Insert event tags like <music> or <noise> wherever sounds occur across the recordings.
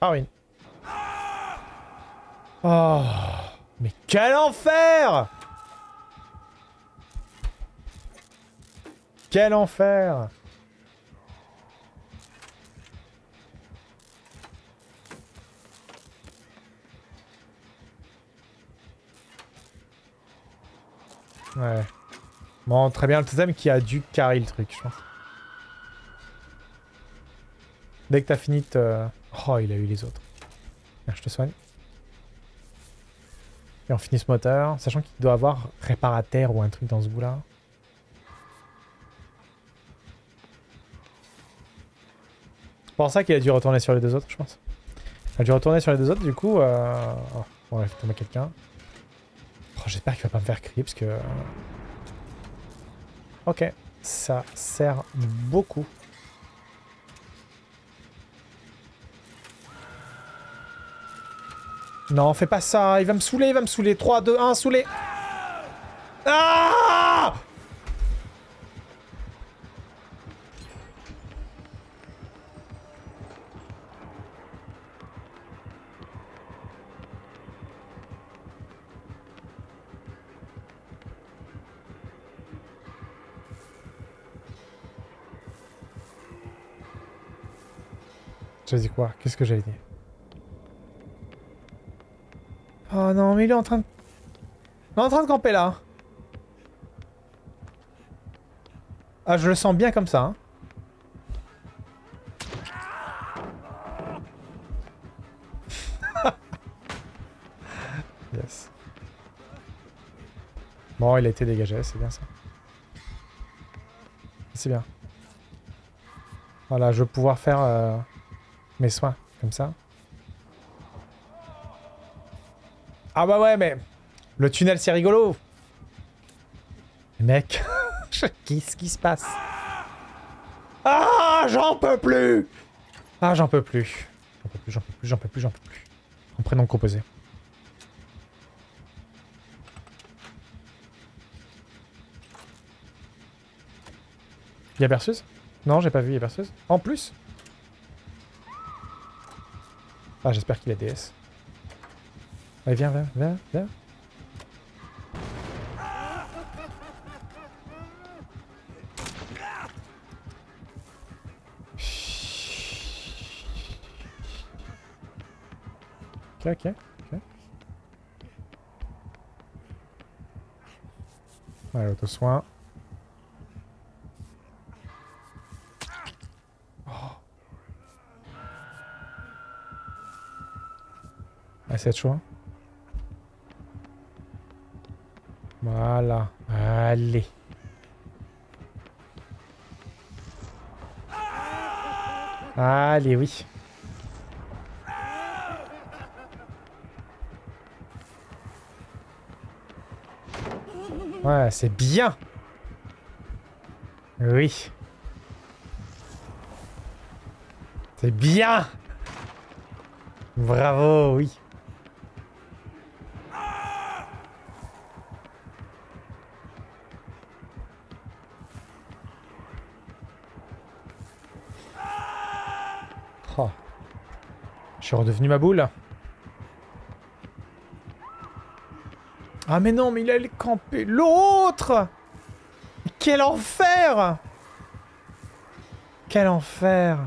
Ah oui. Oh, mais quel enfer Quel enfer Ouais. Bon, très bien, le totem qui a dû carrer le truc, je pense. Dès que t'as fini. Oh, il a eu les autres. Viens, je te soigne. Et on finit ce moteur, sachant qu'il doit avoir réparateur ou un truc dans ce bout-là. C'est pour ça qu'il a dû retourner sur les deux autres, je pense. Il a dû retourner sur les deux autres, du coup... Euh... Oh, on va tomber quelqu'un. Oh, J'espère qu'il va pas me faire crier, parce que... Ok, ça sert beaucoup. Non, fais pas ça, il va me saouler, il va me saouler. 3, 2, 1, saouler. Ah Quoi? Qu'est-ce que j'avais dit Oh non, mais il est en train de... Il est en train de camper là. Ah, je le sens bien comme ça. Hein. <laughs> yes. Bon, il a été dégagé, c'est bien ça. C'est bien. Voilà, je vais pouvoir faire euh, mes soins, comme ça. Ah bah ouais, mais... Le tunnel, c'est rigolo Mec, <laughs> qu'est-ce qui se passe? Ah, j'en peux plus Ah, j'en peux plus. J'en peux plus, j'en peux plus, j'en peux plus, j'en peux plus. En prénom composé. Y'a perceuse Non, j'ai pas vu, y'a perceuse. En plus? Ah, j'espère qu'il a DS. Allez, viens, viens, viens, viens. Ok, ok, ok. Allez, auto-soin. Chaud, hein Voilà. Allez. Allez, oui. Ouais, c'est bien. Oui. C'est bien. Bravo, oui. Je suis redevenu ma boule. Ah mais non, mais il allait camper. L'autre! Quel enfer! Quel enfer!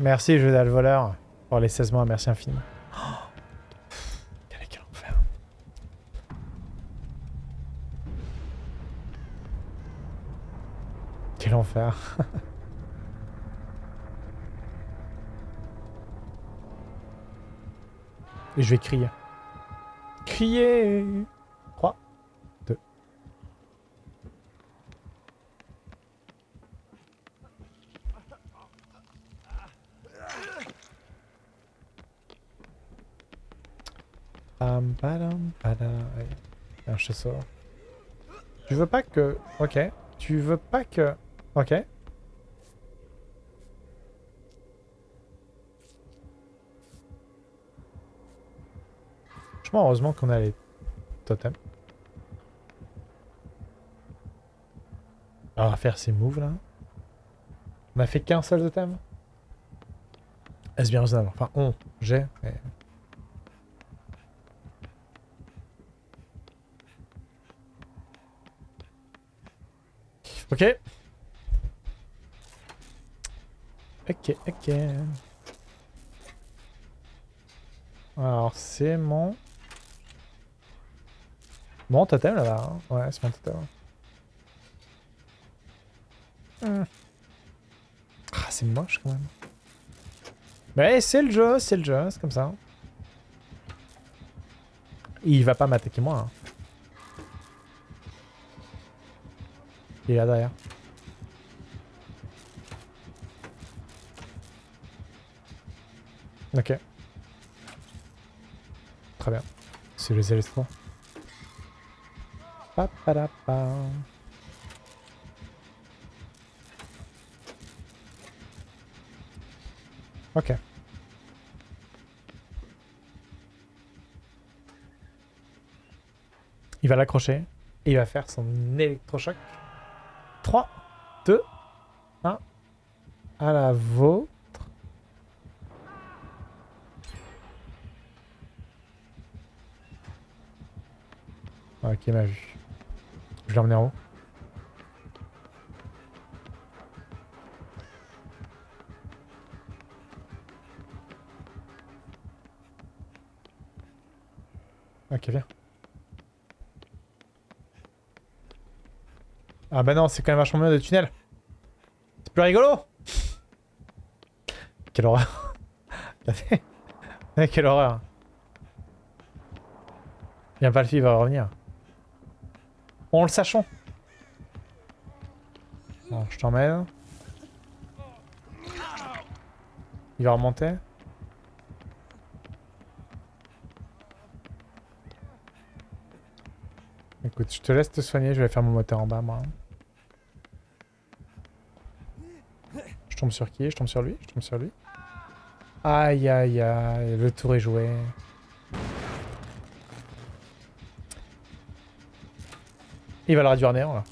Merci, jeu le voleur, pour les 16 mois, merci infiniment. Quel enfer. Et je vais crier. Crier 3, 2. Pam, padam, padam. je te sors. Tu veux pas que... Ok. Tu veux pas que... Ok. Franchement, heureusement qu'on a les totems. On va faire ces moves là. On a fait qu'un seul totem Est-ce bien raisonnable? Enfin, on, j'ai, mais... Ok. Ok, ok. Alors, c'est mon... Mon totem là-bas. hein. Ouais, c'est mon totem. Hmm. Ah, c'est moche quand même. Mais c'est le jeu, c'est le jeu, c'est comme ça. Il va pas m'attaquer moi. hein. Il est là derrière. Ok. Très bien. C'est les électrons. Pa, pa, da, pa. Ok. Il va l'accrocher. Et il va faire son électrochoc. 3, 2, 1. À la vôtre. Ok, il m'a vu. Je l'ai emmené en haut. Ok, viens. Ah bah non, c'est quand même vachement mieux de tunnel. C'est plus rigolo Quelle horreur. <laughs> Quelle horreur. Bien Valfi il va revenir. On le sachons. Bon, je t'emmène. Il va remonter. Écoute, je te laisse te soigner, je vais faire mon moteur en bas, moi. Je tombe sur qui? Je tombe sur lui? Je tombe sur lui Aïe, aïe, aïe, le tour est joué. Il va le réduire néant, là.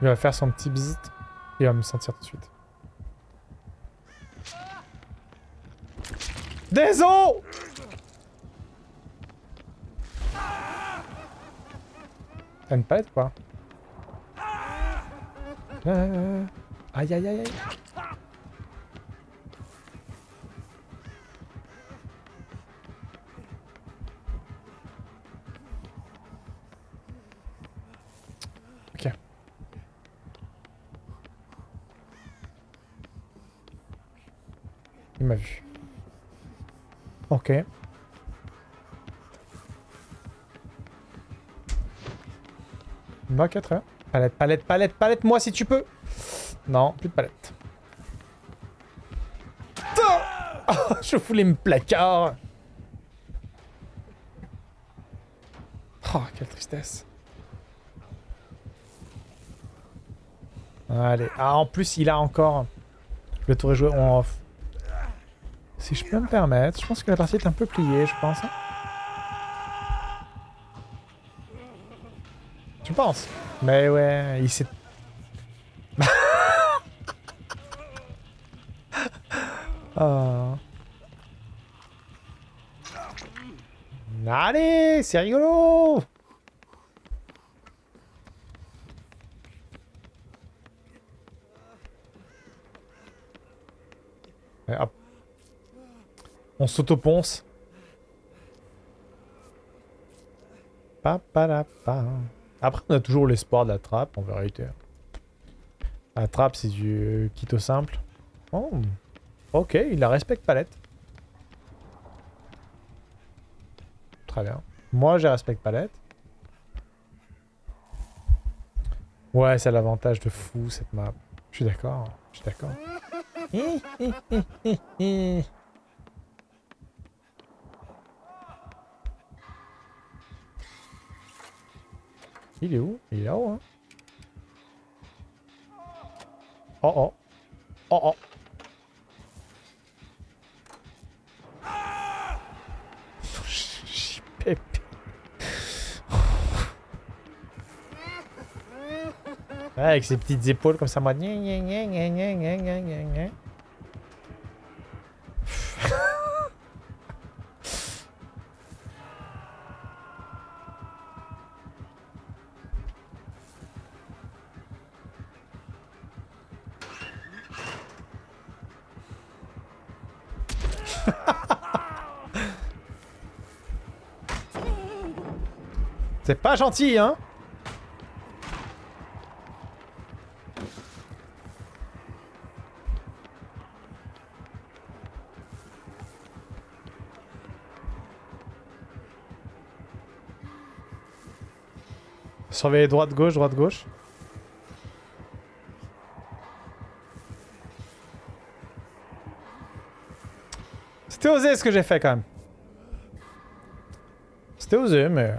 Il va faire son petit bzz. Il va me sentir tout de suite. Des os T'as une palette quoi Euh, Aïe aïe aïe aïe Ok. Ok, très bien. Palette, palette, palette, palette, moi si tu peux. Non, plus de palette. Oh, <laughs> je voulais me placard. Oh, quelle tristesse. Allez. Ah, en plus, il a encore... Le tour est joué off. Si je peux me permettre, je pense que la partie est un peu pliée, je pense. hein. Tu penses? Mais ouais, il s'est... oh. <laughs> Allez, c'est rigolo Ouais, hop. On s'auto-ponce. Après, on a toujours l'espoir de la trappe, en vérité. La trappe, c'est du kito simple. Oh. Ok, il la respecte palette. Très bien. Moi, je respecte palette. Ouais, c'est l'avantage de fou, cette map. Je suis d'accord. Je suis d'accord. <laughs> Il est où? Il est là-haut, hein Oh oh. Oh oh. Avec ses petites épaules comme ça, moi. <laughs> C'est pas gentil, hein? Surveiller droite-gauche, droite-gauche. C'était osé ce que j'ai fait quand même. C'était osé, mais...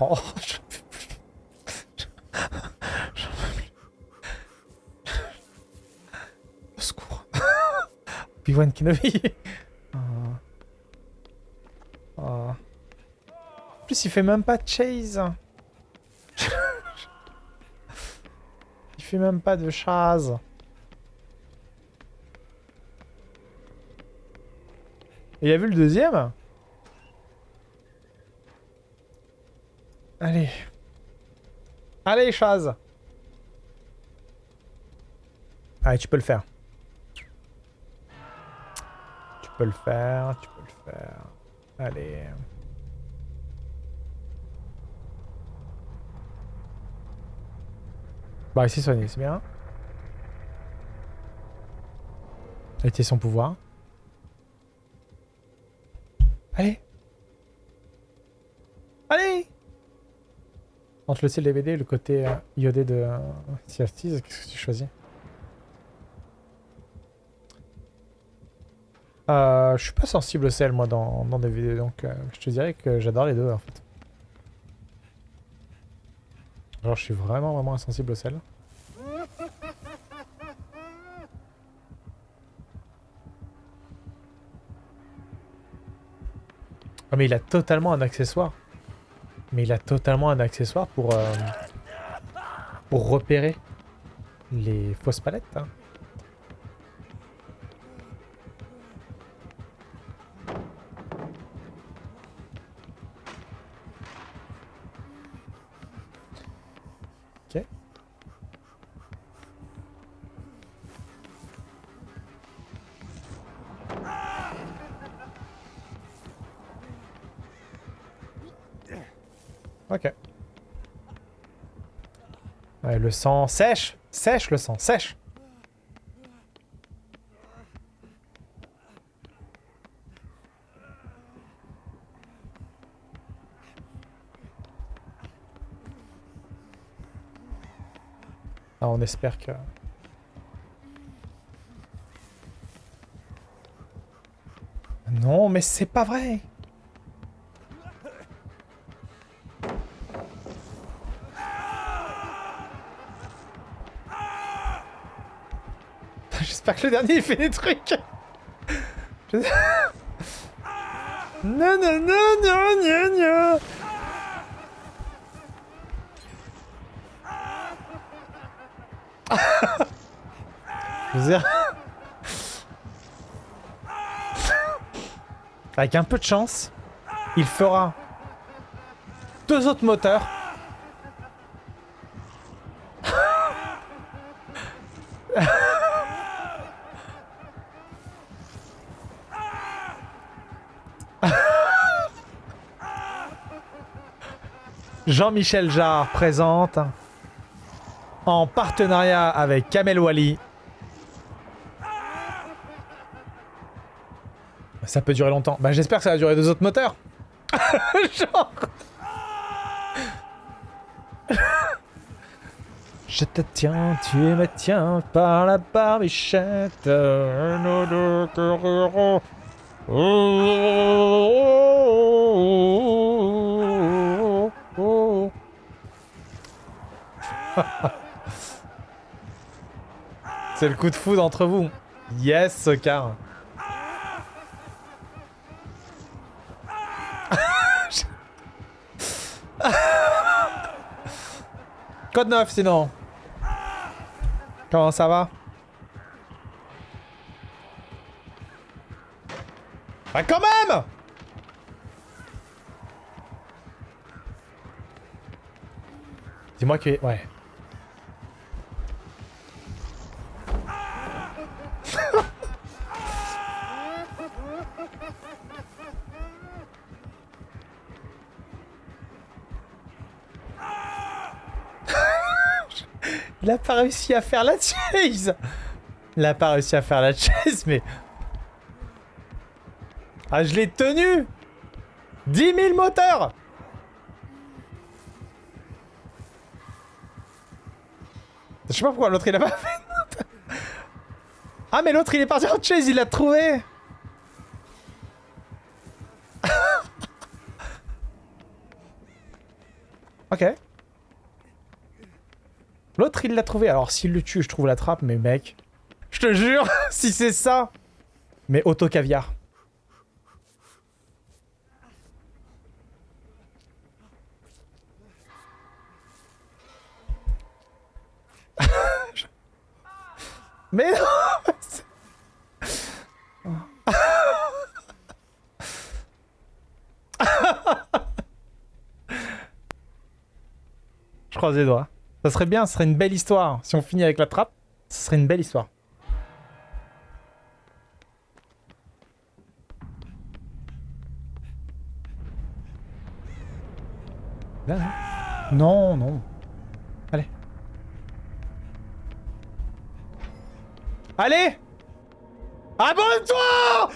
Oh. <laughs> J'en peux plus. Au secours. <laughs> Obi-Wan Kenobi. Oh. Oh. En plus, il fait même pas de chase. <laughs> il fait même pas de chase. Il a vu le deuxième Allez. Allez, Chaz. Allez, tu peux le faire. Tu peux le faire, tu peux le faire. Allez. Bah, ici, soigné, c'est bien. Était son pouvoir. Allez. Allez entre le ciel DVD et le côté euh, iodé de euh, qu'est-ce que tu choisis? Euh, Je suis pas sensible au sel moi dans, dans DVD, donc euh, je te dirais que j'adore les deux en fait. Genre je suis vraiment vraiment insensible au sel. Mais il a totalement un accessoire. Mais il a totalement un accessoire pour, euh, pour repérer les fausses palettes. hein. Ok. Le sang sèche Sèche le sang, sèche Ah, on espère que... Non, mais c'est pas vrai Que le dernier il fait des trucs. Non, non, non, non, non, non. Avec un peu de chance, il fera deux autres moteurs. Jean-Michel Jarre présente en partenariat avec Kamel Wally. Ça peut durer longtemps. Bah j'espère que ça va durer deux autres moteurs. <laughs> Je te tiens, tu me tiens par la barbichette. C'est le coup de foudre entre vous. Yes, Sokar. <laughs> Code 9 sinon. Comment ça va? Bah quand même Dis-moi que... Ouais. A pas réussi à faire la chase Il a pas réussi à faire la chase, mais... Ah, je l'ai tenu. 10 000 moteurs. Je sais pas pourquoi l'autre il a pas fait. ah mais l'autre il est parti en chase, il l'a trouvé. <laughs> Ok. L'autre il l'a trouvé, alors s'il le tue je trouve la trappe, mais mec... Je te jure, <laughs> si c'est ça Mais auto caviar. <laughs> Mais non <laughs> Je croise les doigts. Ça serait bien, ce serait une belle histoire. Si on finit avec la trappe, ce serait une belle histoire. Là, non, non. Allez. Allez Abonne-toi